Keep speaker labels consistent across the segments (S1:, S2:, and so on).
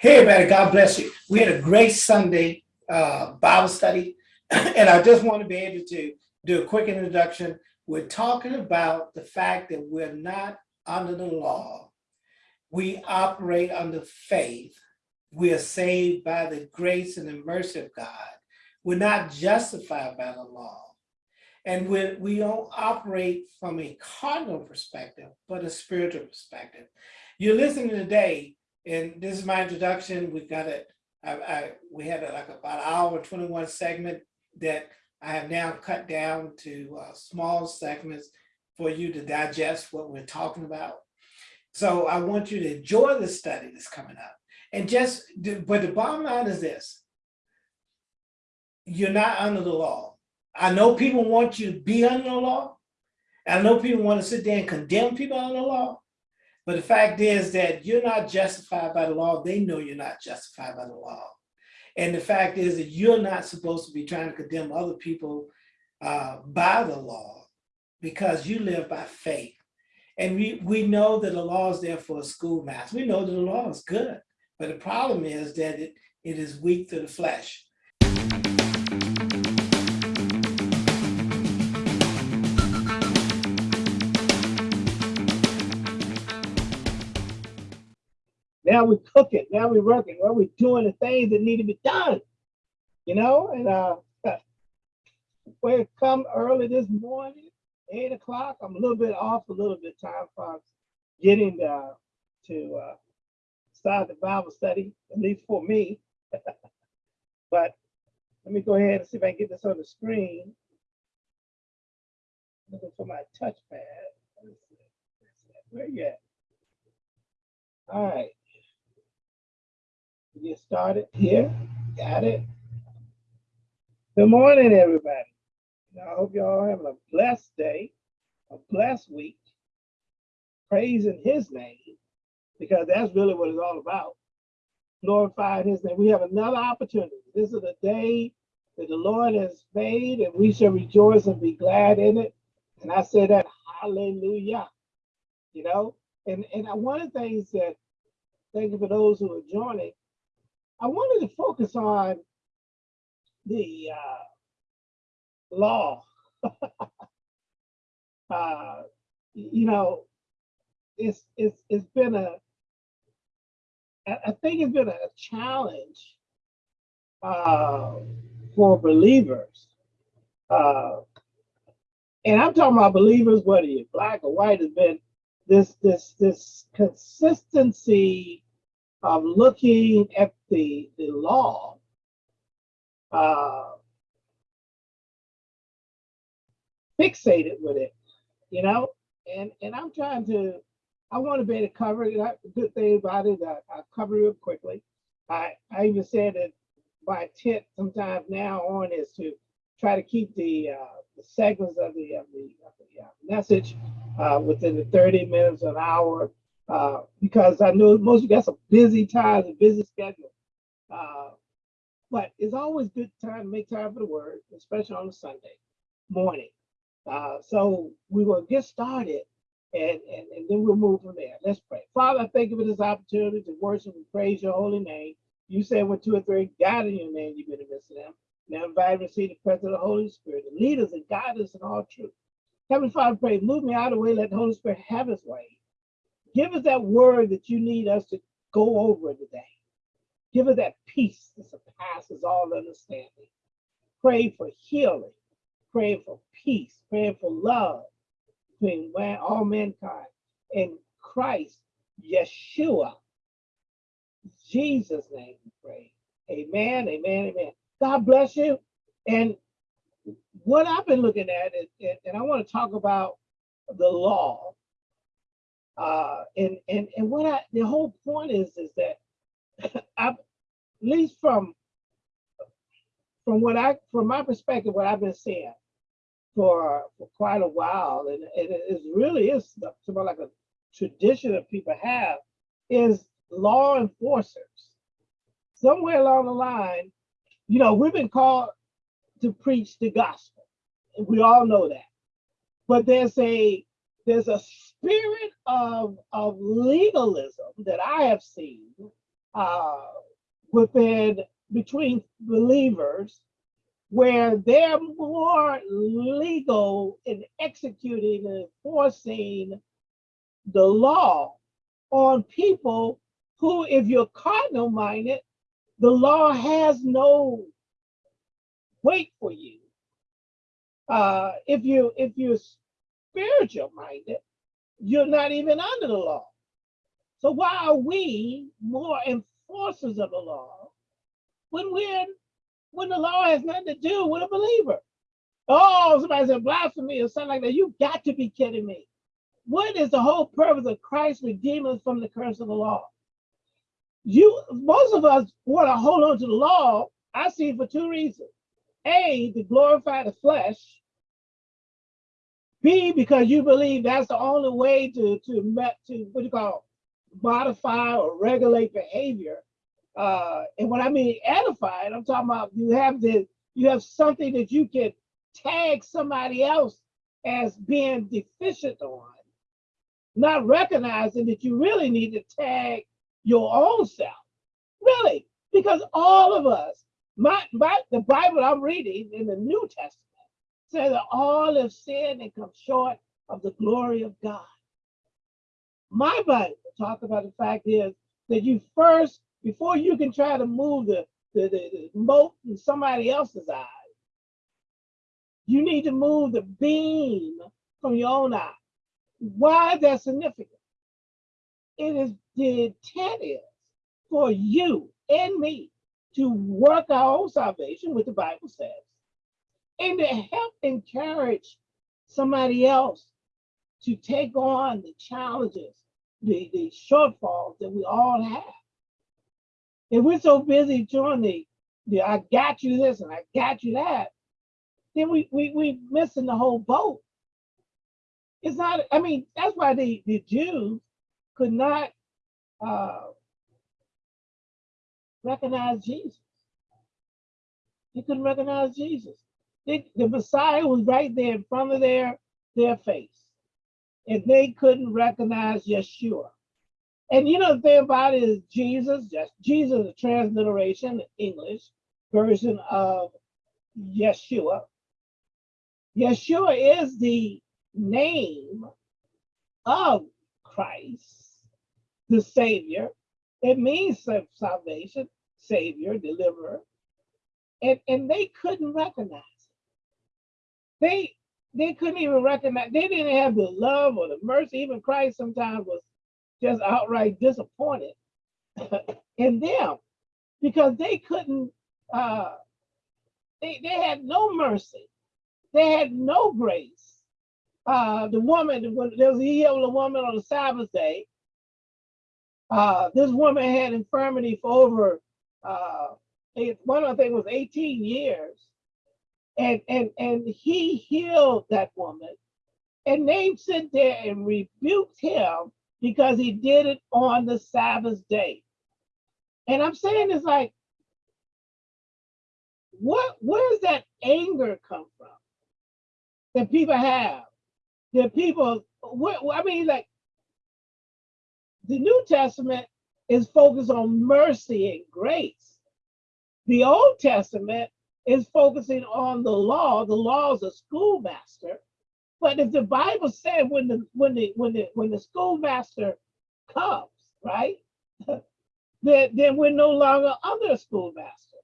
S1: Hey, everybody, God bless you. We had a great Sunday uh, Bible study, and I just want to be able to do a quick introduction. We're talking about the fact that we're not under the law. We operate under faith. We are saved by the grace and the mercy of God. We're not justified by the law. And we, we don't operate from a carnal perspective, but a spiritual perspective. You're listening today and this is my introduction. We've got it. I, I, we had a, like about an hour 21 segment that I have now cut down to uh, small segments for you to digest what we're talking about. So I want you to enjoy the study that's coming up. And just, but the bottom line is this. You're not under the law. I know people want you to be under the law. I know people want to sit there and condemn people under the law. But the fact is that you're not justified by the law. They know you're not justified by the law. And the fact is that you're not supposed to be trying to condemn other people uh, by the law because you live by faith. And we, we know that the law is there for a schoolmaster. We know that the law is good. But the problem is that it, it is weak to the flesh. Now we're cooking. Now we're working. Well, we're doing the things that need to be done. You know, and uh, we come early this morning, eight o'clock. I'm a little bit off, a little bit time for getting uh, to uh, start the Bible study, at least for me. but let me go ahead and see if I can get this on the screen. Looking for my touchpad. Where you at? All right get started here. Got it. Good morning, everybody. I hope y'all having a blessed day, a blessed week, praising his name, because that's really what it's all about. Glorifying his name. We have another opportunity. This is the day that the Lord has made, and we shall rejoice and be glad in it. And I say that hallelujah. You know, and, and one of the things that thank you for those who are joining, I wanted to focus on the uh, law. uh, you know, it's it's it's been a I think it's been a challenge uh, for believers. Uh, and I'm talking about believers, whether you're black or white, has been this this this consistency of looking at the, the law, uh, fixated with it, you know, and, and I'm trying to, I want to be able to cover it. The good thing about it, I, I cover it quickly. I, I even said that my intent sometimes now on is to try to keep the, uh, the segments of the, of the, of the uh, message uh, within the 30 minutes, an hour, uh, because I know most of you got some busy times and busy schedule. Uh, but it's always good time to make time for the word, especially on a Sunday morning. Uh, so we will get started and, and, and then we'll move from there. Let's pray. Father, I thank you for this opportunity to worship and praise your holy name. You said when two or three God in your name, you've been in midst of them. Now invite and receive the presence of the Holy Spirit the leaders and guide us in all truth. Heavenly Father, pray, move me out of the way, let the Holy Spirit have his way. Give us that word that you need us to go over today. Give us that peace that surpasses all understanding. Pray for healing. Pray for peace. Pray for love between all mankind. In Christ, Yeshua, Jesus' name we pray. Amen, amen, amen. God bless you. And what I've been looking at, is, and I want to talk about the law uh, and and and what I the whole point is is that I, at least from from what I from my perspective, what I've been seeing for for quite a while, and, and it really is something like a tradition that people have, is law enforcers. Somewhere along the line, you know, we've been called to preach the gospel, we all know that. But there's a there's a spirit of, of legalism that I have seen uh, within between believers where they're more legal in executing and enforcing the law on people who, if you're carnal minded, the law has no weight for you. Uh, if you if you're spiritual minded, you're not even under the law. So why are we more enforcers of the law when we're when the law has nothing to do with a believer? Oh, somebody said blasphemy or something like that. You got to be kidding me. What is the whole purpose of Christ redeeming us from the curse of the law? You most of us want to hold on to the law. I see for two reasons. A, to glorify the flesh. B, because you believe that's the only way to to to what you call modify or regulate behavior. Uh, and when I mean edified, I'm talking about you have the you have something that you can tag somebody else as being deficient on, not recognizing that you really need to tag your own self. Really, because all of us, my, my the Bible I'm reading in the New Testament says that all have sinned and come short of the glory of God. My Bible talk about the fact is that you first, before you can try to move the, the, the, the mote in somebody else's eye, you need to move the beam from your own eye. Why is that significant? It is the intent is for you and me to work our own salvation, what the Bible says, and to help encourage somebody else to take on the challenges, the, the shortfalls that we all have. If we're so busy doing the, the I got you this and I got you that, then we we we missing the whole boat. It's not, I mean, that's why the, the Jews could not uh, recognize Jesus. They couldn't recognize Jesus. The Messiah was right there in front of their, their face. And they couldn't recognize Yeshua. And you know the thing about it is Jesus, just Jesus, a transliteration, English version of Yeshua. Yeshua is the name of Christ, the Savior. It means salvation, Savior, deliverer. And, and they couldn't recognize. They they couldn't even recognize, they didn't have the love or the mercy. Even Christ sometimes was just outright disappointed in them because they couldn't, uh, they, they had no mercy. They had no grace. Uh, the woman, there was a healed woman on the Sabbath day, uh, this woman had infirmity for over, uh, eight, one of the things was 18 years and and and he healed that woman. And they sit there and rebuked him because he did it on the sabbath day. And i'm saying it's like what where does that anger come from that people have? That people what, i mean like the new testament is focused on mercy and grace. The old testament is focusing on the law. The law is a schoolmaster. But if the Bible said when the when the when the when the schoolmaster comes, right, then, then we're no longer under a schoolmaster.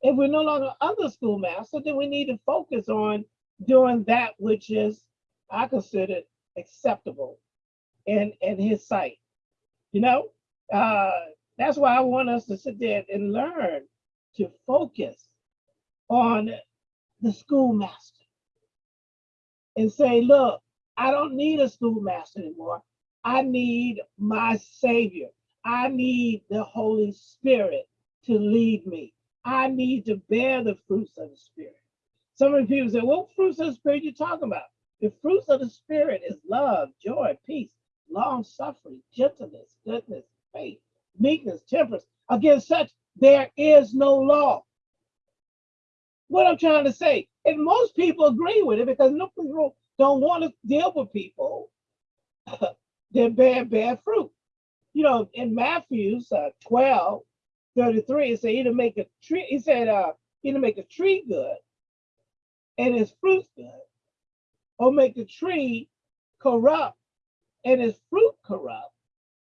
S1: If we're no longer under schoolmaster, then we need to focus on doing that which is I consider acceptable in in his sight. You know, uh, that's why I want us to sit there and learn to focus on the schoolmaster and say, look, I don't need a schoolmaster anymore. I need my Savior. I need the Holy Spirit to lead me. I need to bear the fruits of the Spirit. Some of the people say, what fruits of the Spirit are you talking about? The fruits of the Spirit is love, joy, peace, long suffering, gentleness, goodness, faith, meekness, temperance. Against such, there is no law what I'm trying to say. And most people agree with it because no people don't want to deal with people that bear bad fruit. you know, in Matthew's uh, 12, 33, it said either make a tree, he said, uh, either make a tree good and its fruit good, or make a tree corrupt and its fruit corrupt.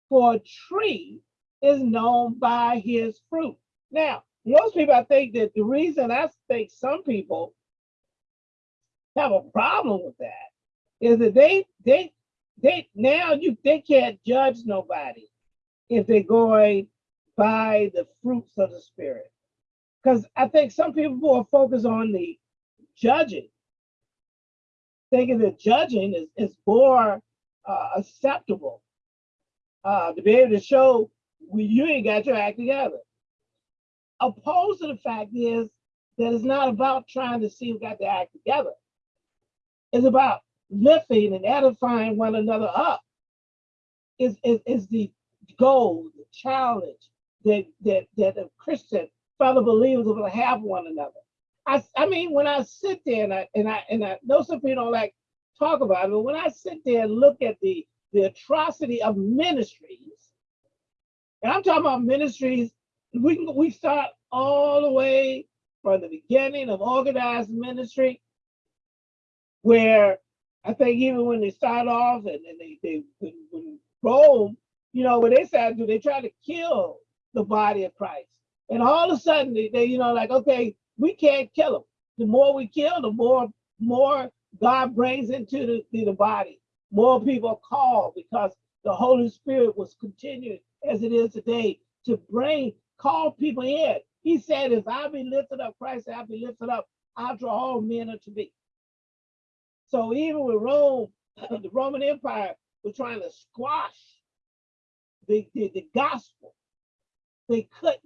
S1: For a tree is known by his fruit. Now, most people, I think that the reason I think some people have a problem with that is that they they they now you they can't judge nobody if they're going by the fruits of the spirit. Because I think some people are focused on the judging, thinking that judging is, is more uh, acceptable uh, to be able to show we, you ain't got your act together. Opposed to the fact is that it's not about trying to see who got the act together. It's about lifting and edifying one another up. Is is, is the goal, the challenge that that that a Christian fellow believers will have one another. I, I mean, when I sit there and I and I and I know some people don't like talk about it, but when I sit there and look at the the atrocity of ministries, and I'm talking about ministries, we can we start all the way from the beginning of organized ministry, where I think even when they start off and, and they they when, when Rome, you know, what they started to do, they try to kill the body of Christ. And all of a sudden they, they you know, like, okay, we can't kill them. The more we kill, the more more God brings into the, the, the body. More people are called because the Holy Spirit was continuing as it is today to bring, call people in. He said, if I be lifted up, Christ said, I be lifted up, I'll draw all men unto me. So even with Rome, the Roman Empire was trying to squash the, the, the gospel, they couldn't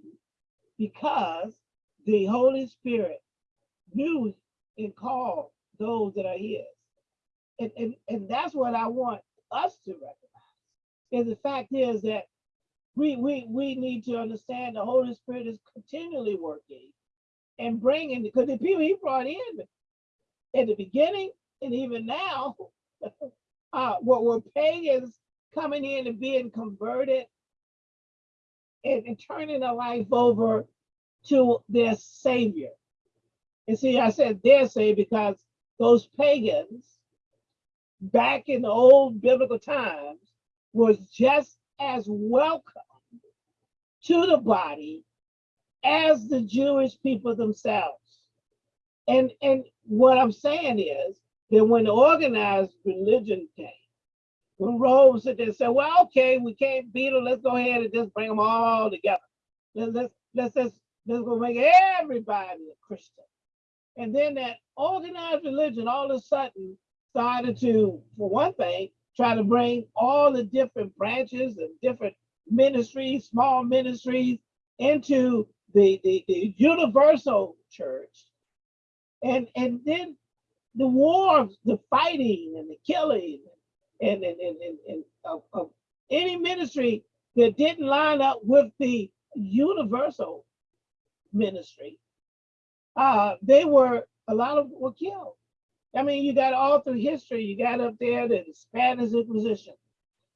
S1: because the Holy Spirit knew and called those that are his. And, and, and that's what I want us to recognize. And the fact is that we, we, we need to understand the Holy Spirit is continually working and bringing, because the people he brought in in the beginning and even now, uh, what were pagans coming in and being converted and, and turning their life over to their Savior. And see, I said their Savior because those pagans back in the old biblical times was just as welcome to the body as the Jewish people themselves. And, and what I'm saying is that when organized religion came, when Rome said and said, well, okay, we can't beat them, let's go ahead and just bring them all together. Let's, let's, let's, let's, let's go make everybody a Christian. And then that organized religion all of a sudden started to, for one thing, try to bring all the different branches and different ministries, small ministries, into the, the, the universal church. And, and then the wars, the fighting and the killing and, and, and, and, and of, of any ministry that didn't line up with the universal ministry, uh, they were, a lot of were killed. I mean, you got all through history, you got up there the Spanish Inquisition,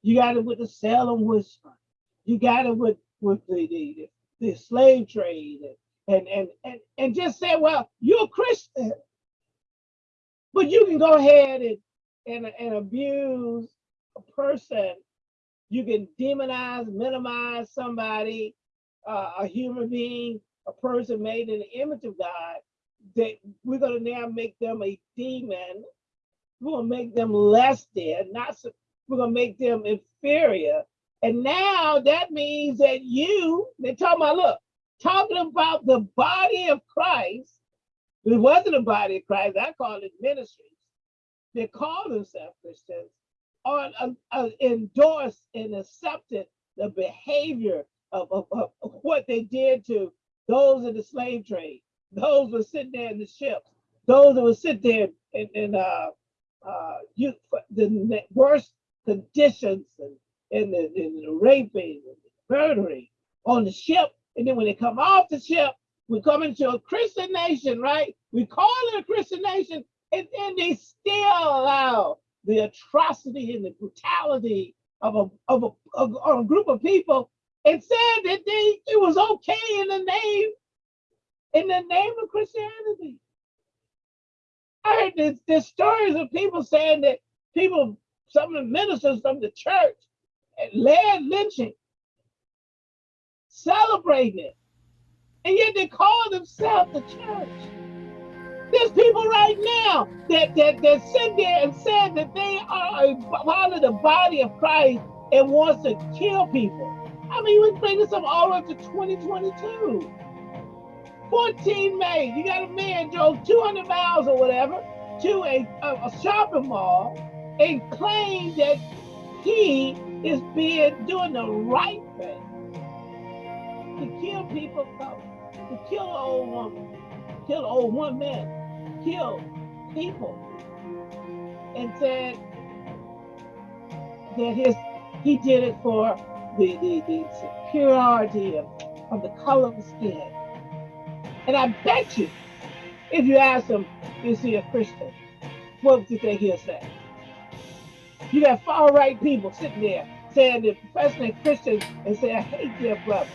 S1: you got it with the Salem witch hunt, you got it with, with the, the, the slave trade, and, and, and, and just say, well, you're a Christian, but you can go ahead and and, and abuse a person, you can demonize, minimize somebody, uh, a human being, a person made in the image of God, that we're going to now make them a demon. We're going to make them less than, not we're going to make them inferior. And now that means that you, they're talking about, look, talking about the body of Christ. It wasn't a body of Christ, I call it ministry They call themselves Christians are uh, uh, endorsed and accepted the behavior of, of, of, what they did to those in the slave trade, those were sitting there in the ships, those that would sit there in, in uh, uh, you, the worst conditions and, and, the, and the raping and the murdering on the ship. And then when they come off the ship, we come into a Christian nation, right? We call it a Christian nation, and then they still allow the atrocity and the brutality of a of a, of a group of people and said that they it was okay in the name in the name of Christianity. I heard this, this stories of people saying that people, some of the ministers from the church, led lynching, celebrating it, and yet they call themselves the church. There's people right now that, that, that sit there and said that they are a part of the body of Christ and wants to kill people. I mean, we bring this up all up to 2022. 14 May, you got a man drove 200 miles or whatever to a, a, a shopping mall and claimed that he is being doing the right thing to kill people, uh, to kill an old woman, kill an old one man, kill people, and said that his he did it for the, the, the superiority of, of the color of skin. And I bet you, if you ask him, is he a Christian? What do you think he'll say? You got far right people sitting there saying they're professing Christians and say, I hate their brother.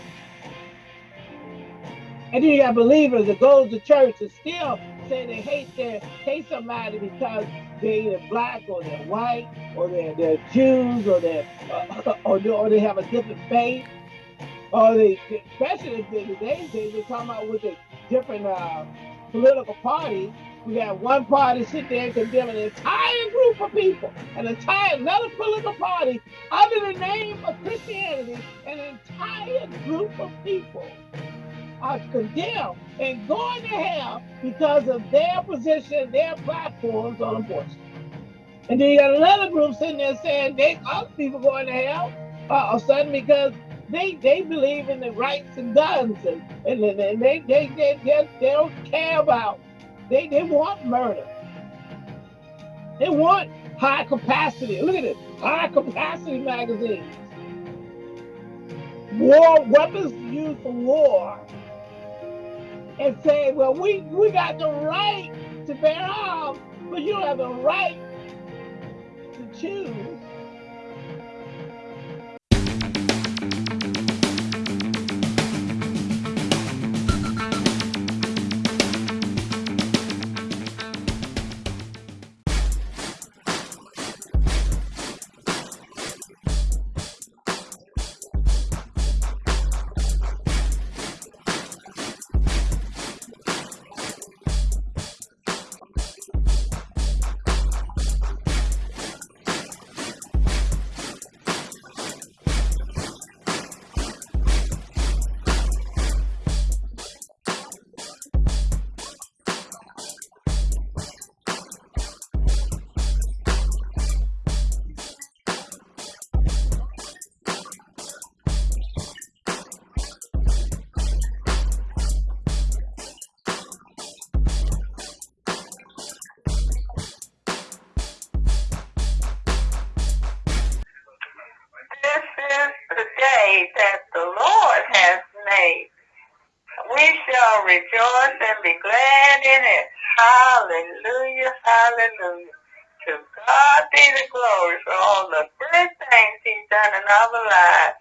S1: And then you got believers that go to church and still say they hate their hate somebody because they're either black or they're white or they're, they're Jews or they're uh, or, or they have a different faith or they especially in today's days they're talking about with the different uh, political parties. We got one party sit there and condemn an entire group of people, an entire another political party under the name of Christianity, an entire group of people are condemned and going to hell because of their position, their platforms on abortion. And then you got another group sitting there saying they other people going to hell uh, all of a sudden because they they believe in the rights and guns and, and, and they, they, they, they, they don't care about, they, they want murder. They want high capacity. Look at this high capacity magazines. War weapons used for war and say, well, we, we got the right to bear arms, but you don't have the right to choose
S2: Hallelujah, hallelujah. To God be the glory for all the good things he's done in our lives.